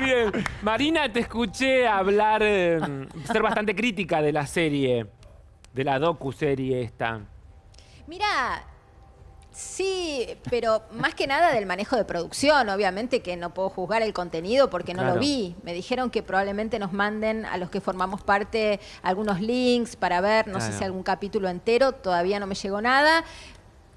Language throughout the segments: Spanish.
Bien. Marina, te escuché hablar, eh, ser bastante crítica de la serie, de la docu-serie esta. Mira, sí, pero más que nada del manejo de producción. Obviamente que no puedo juzgar el contenido porque no Claro. lo vi. Me dijeron que probablemente nos manden a los que formamos parte algunos links para ver, no sé si algún capítulo entero, todavía no me llegó nada.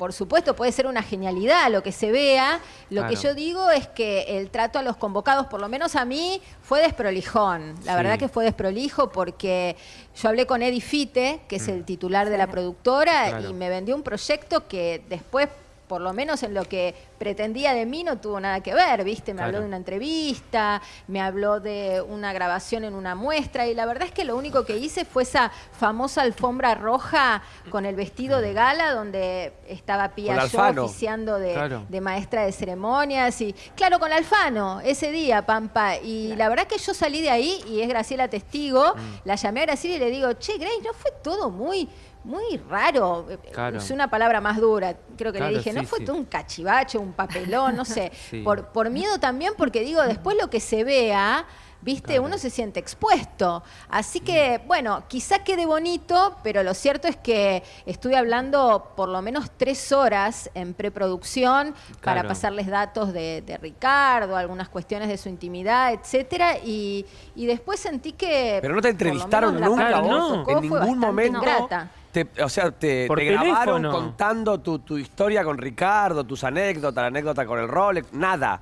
Por supuesto, puede ser una genialidad lo que se vea. Lo que yo digo es que el trato a los convocados, por lo menos a mí, fue desprolijón. La Sí. verdad que fue desprolijo porque yo hablé con Eddie Fite, que es el titular de la productora, Mm. Claro. y me vendió un proyecto que después, por lo menos en lo que pretendía de mí, no tuvo nada que ver, ¿viste? Me Claro. habló de una entrevista, me habló de una grabación en una muestra, y la verdad es que lo único que hice fue esa famosa alfombra roja con el vestido de gala, donde estaba Con Yo oficiando de, Claro. de maestra de ceremonias, y claro, con Alfano, ese día, Pampa, y la verdad que yo salí de ahí, y es Graciela testigo, Mm. la llamé a Graciela y le digo, che, Grace, ¿no fue todo muy... Muy raro, Claro. usé una palabra más dura, creo que Claro, le dije, no fue sí. todo un cachivache, un papelón, no sé, Sí. por, por miedo también, porque digo, después lo que se vea, viste, Claro. uno se siente expuesto. Así que, bueno, quizá quede bonito, pero lo cierto es que estuve hablando por lo menos tres horas en preproducción para pasarles datos de, de Ricardo, algunas cuestiones de su intimidad, etcétera, y, y después sentí que... Pero no te entrevistaron nunca no. en ningún momento. ingrata. Te- o sea, te, Por te grabaron contando tu, tu historia con Ricardo, tus anécdotas, la anécdota con el Rolex, nada.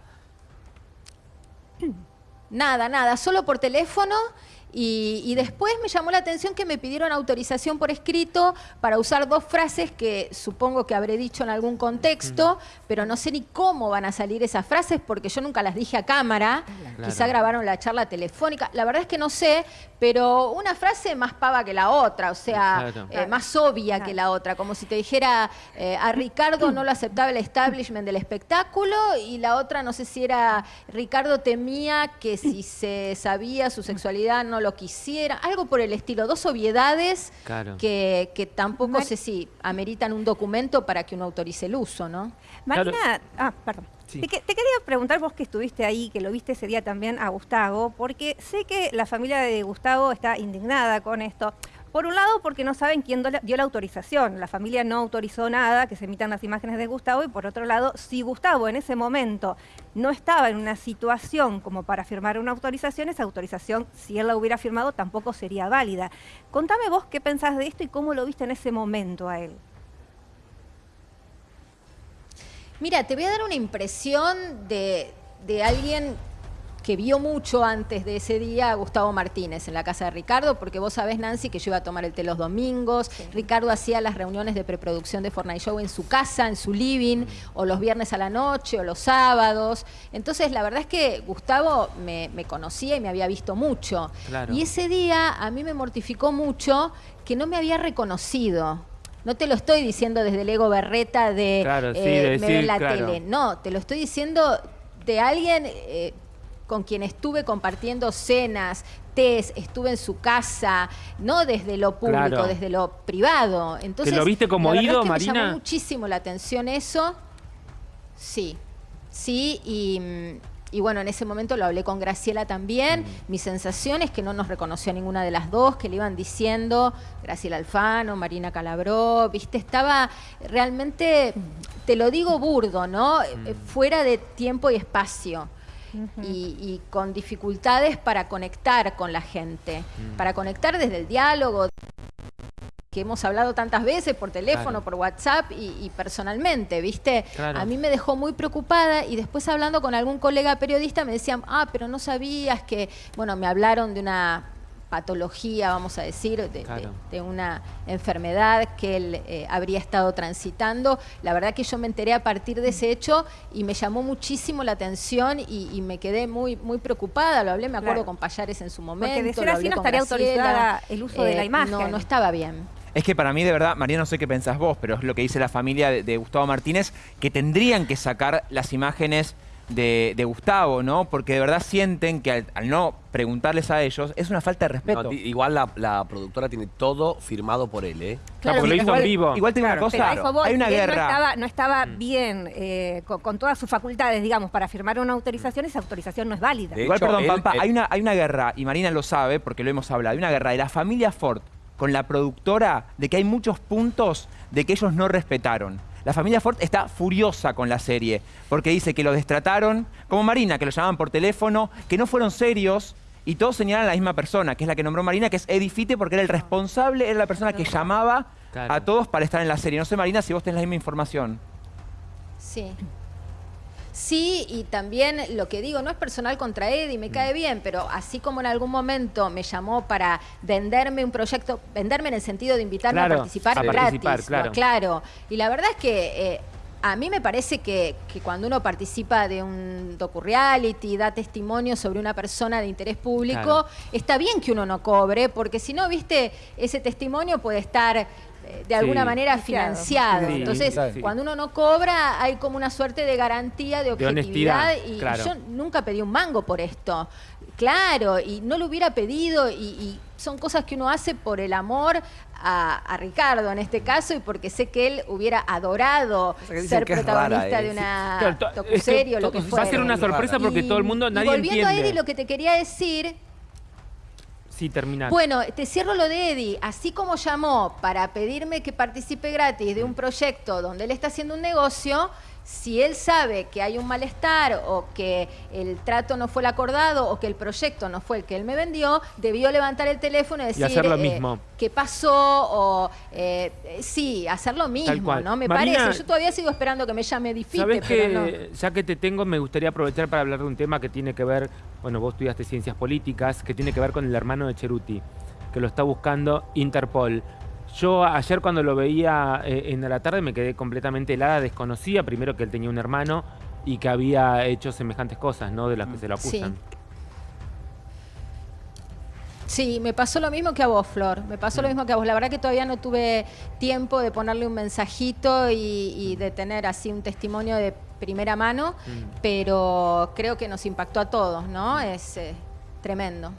Nada, nada, solo por teléfono. Y, y después me llamó la atención que me pidieron autorización por escrito para usar dos frases que supongo que habré dicho en algún contexto, pero no sé ni cómo van a salir esas frases porque yo nunca las dije a cámara. Claro. Quizá grabaron la charla telefónica. La verdad es que no sé, pero una frase más pava que la otra, o sea, Claro. eh, más obvia que la otra, como si te dijera eh, a Ricardo no lo aceptaba el establishment del espectáculo y la otra no sé si era Ricardo temía que si se sabía su sexualidad no lo quisiera, algo por el estilo, dos obviedades Claro. que, que tampoco Mar- sé si ameritan un documento para que uno autorice el uso, ¿no? Marina, ah, perdón. Sí. Te, que- te quería preguntar vos que estuviste ahí, que lo viste ese día también a Gustavo, porque sé que la familia de Gustavo está indignada con esto. Por un lado, porque no saben quién dio la autorización. La familia no autorizó nada, que se emitan las imágenes de Gustavo. Y por otro lado, si Gustavo en ese momento no estaba en una situación como para firmar una autorización, esa autorización, si él la hubiera firmado, tampoco sería válida. Contame vos qué pensás de esto y cómo lo viste en ese momento a él. Mira, te voy a dar una impresión de alguien que vio mucho antes de ese día a Gustavo Martínez en la casa de Ricardo, porque vos sabés, Nancy, que yo iba a tomar el té los domingos. Ricardo hacía las reuniones de preproducción de Fortnite Show en su casa, en su living, o los viernes a la noche, o los sábados. Entonces, la verdad es que Gustavo me, me conocía y me había visto mucho. Claro. Y ese día a mí me mortificó mucho que no me había reconocido. No te lo estoy diciendo desde el ego berreta de, Claro, sí, eh, de me ve la claro. tele. No, te lo estoy diciendo de alguien eh, con quien estuve compartiendo cenas, tés, estuve en su casa, no desde lo público, Claro. desde lo privado. Entonces, lo viste como la ido, es que Me Marina? llamó muchísimo la atención eso. Sí, sí, y, mm, y bueno, en ese momento lo hablé con Graciela también. Mi sensación es que no nos reconoció ninguna de las dos, que le iban diciendo Graciela Alfano, Marina Calabró, viste, estaba realmente, te lo digo burdo, ¿no? Eh, Fuera de tiempo y espacio. Y, y con dificultades para conectar con la gente, para conectar desde el diálogo, que hemos hablado tantas veces por teléfono, Claro. por WhatsApp y, y personalmente, ¿viste? Claro. A mí me dejó muy preocupada y después hablando con algún colega periodista me decían, ah, pero no sabías que, bueno, me hablaron de una patología, vamos a decir, de, de- Claro. de una enfermedad que él eh, habría estado transitando. La verdad que yo me enteré a partir de ese hecho y me llamó muchísimo la atención y, y me quedé muy, muy preocupada. Lo hablé, me acuerdo Claro. con Payares en su momento. Porque de ser así no estaría Graciela. autorizada el uso de la Eh, imagen. No, no estaba bien. Es que para mí, de verdad, María, no sé qué pensás vos, pero es lo que dice la familia de, de Gustavo Martínez, que tendrían que sacar las imágenes de, de Gustavo, ¿no? Porque de verdad sienten que al, al no preguntarles a ellos es una falta de respeto. No, igual la, la productora tiene todo firmado por él, ¿eh? Claro, porque lo hizo igual, en vivo. Igual te digo Claro, una pero cosa, voy, hay una guerra. No estaba, no estaba Mm. bien eh, con, con todas sus facultades, digamos, para firmar una autorización, esa autorización no es válida. De Igual, hecho, perdón, él- Pampa, él- hay, una, hay una guerra, y Marina lo sabe porque lo hemos hablado, hay una guerra de la familia Ford con la productora de que hay muchos puntos de que ellos no respetaron. La familia Ford está furiosa con la serie porque dice que lo destrataron, como Marina, que lo llamaban por teléfono, que no fueron serios. Y todos señalan a la misma persona, que es la que nombró Marina, que es Eddie Fite, porque era el responsable, era la persona que llamaba Claro. a todos para estar en la serie. No sé, Marina, si vos tenés la misma información. Sí. Sí, y también lo que digo, no es personal contra Eddie, me Mm. cae bien, pero así como en algún momento me llamó para venderme un proyecto, venderme en el sentido de invitarme Claro, a participar a gratis. participar, claro. aclaro. Y la verdad es que eh, a mí me parece que, que cuando uno participa de un docu-reality, da testimonio sobre una persona de interés público, Claro. está bien que uno no cobre, porque si no, viste, ese testimonio puede estar de alguna Sí. manera Financiado. Sí, Entonces, claro. cuando uno no cobra, hay como una suerte de garantía de objetividad. honestidad, y claro. yo nunca pedí un mango por esto. Claro, y no lo hubiera pedido, y, y son cosas que uno hace por el amor a, a Ricardo en este caso, y porque sé que él hubiera adorado sea ser protagonista rara, de una Claro, to- es que docuserie o lo que va fuera. a ser una sorpresa porque todo el mundo, Y nadie volviendo a. Eddie, lo que te quería decir Bueno, te cierro lo de Eddie. Así como llamó para pedirme que participe gratis de un proyecto donde él está haciendo un negocio, si él sabe que hay un malestar o que el trato no fue el acordado o que el proyecto no fue el que él me vendió, debió levantar el teléfono y decir hacer lo eh, mismo. qué pasó o eh, eh, sí, hacer lo mismo. ¿no? Me Marina, parece. Yo todavía sigo esperando que me llame Difite, Sabes pero que, no. ya que te tengo, me gustaría aprovechar para hablar de un tema que tiene que ver, bueno, vos estudiaste ciencias políticas, que tiene que ver con el hermano de Cheruti, que lo está buscando Interpol. Yo ayer cuando lo veía eh, en la tarde me quedé completamente helada, desconocía primero que él tenía un hermano y que había hecho semejantes cosas, ¿no? De las que se lo Sí. acusan. Sí, me pasó lo mismo que a vos, Flor. Me pasó lo mismo que a vos. La verdad que todavía no tuve tiempo de ponerle un mensajito y, y de tener así un testimonio de primera mano, pero creo que nos impactó a todos, ¿no? Es eh, tremendo.